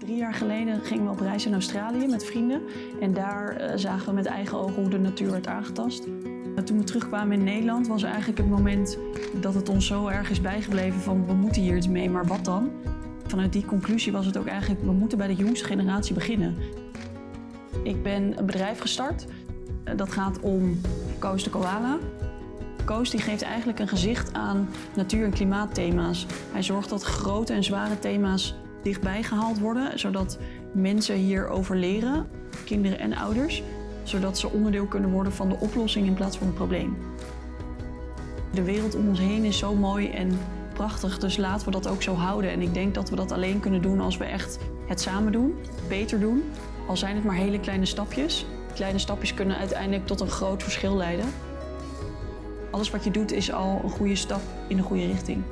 Drie jaar geleden gingen we op reis in Australië met vrienden. En daar eh, zagen we met eigen ogen hoe de natuur werd aangetast. En toen we terugkwamen in Nederland was eigenlijk het moment dat het ons zo erg is bijgebleven van we moeten hier iets mee, maar wat dan? Vanuit die conclusie was het ook eigenlijk, we moeten bij de jongste generatie beginnen. Ik ben een bedrijf gestart. Eh, Dat gaat om Koos de Koala. Koos die geeft eigenlijk een gezicht aan natuur- en klimaatthema's. Hij zorgt dat grote en zware thema's dichtbij gehaald worden, zodat mensen hierover leren, kinderen en ouders, zodat ze onderdeel kunnen worden van de oplossing in plaats van het probleem. De wereld om ons heen is zo mooi en prachtig, dus laten we dat ook zo houden. En ik denk dat we dat alleen kunnen doen als we echt het samen doen, beter doen. Al zijn het maar hele kleine stapjes. Kleine stapjes kunnen uiteindelijk tot een groot verschil leiden. Alles wat je doet is al een goede stap in de goede richting.